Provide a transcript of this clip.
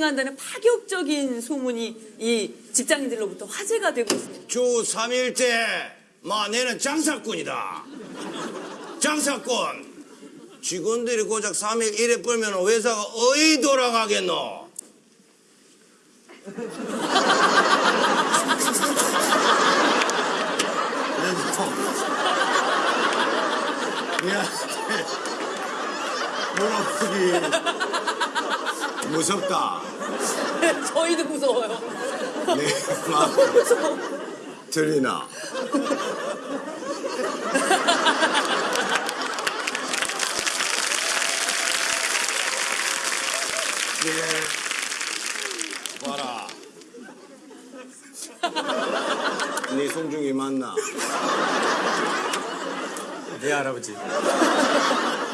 한다는 파격적인 소문이 이 직장인들로부터 화제가 되고 있습니다. 주 3일째 마 내는 장사꾼이다. 장사꾼. 직원들이 고작 3일 일해 벌면 회사가 어이 돌아가겠노? 미안해. 물어보기 무섭다 저희도 무서워요. 내마 무서워. 들리나 예. 봐라. 네 송중기 맞나? 네 할아버지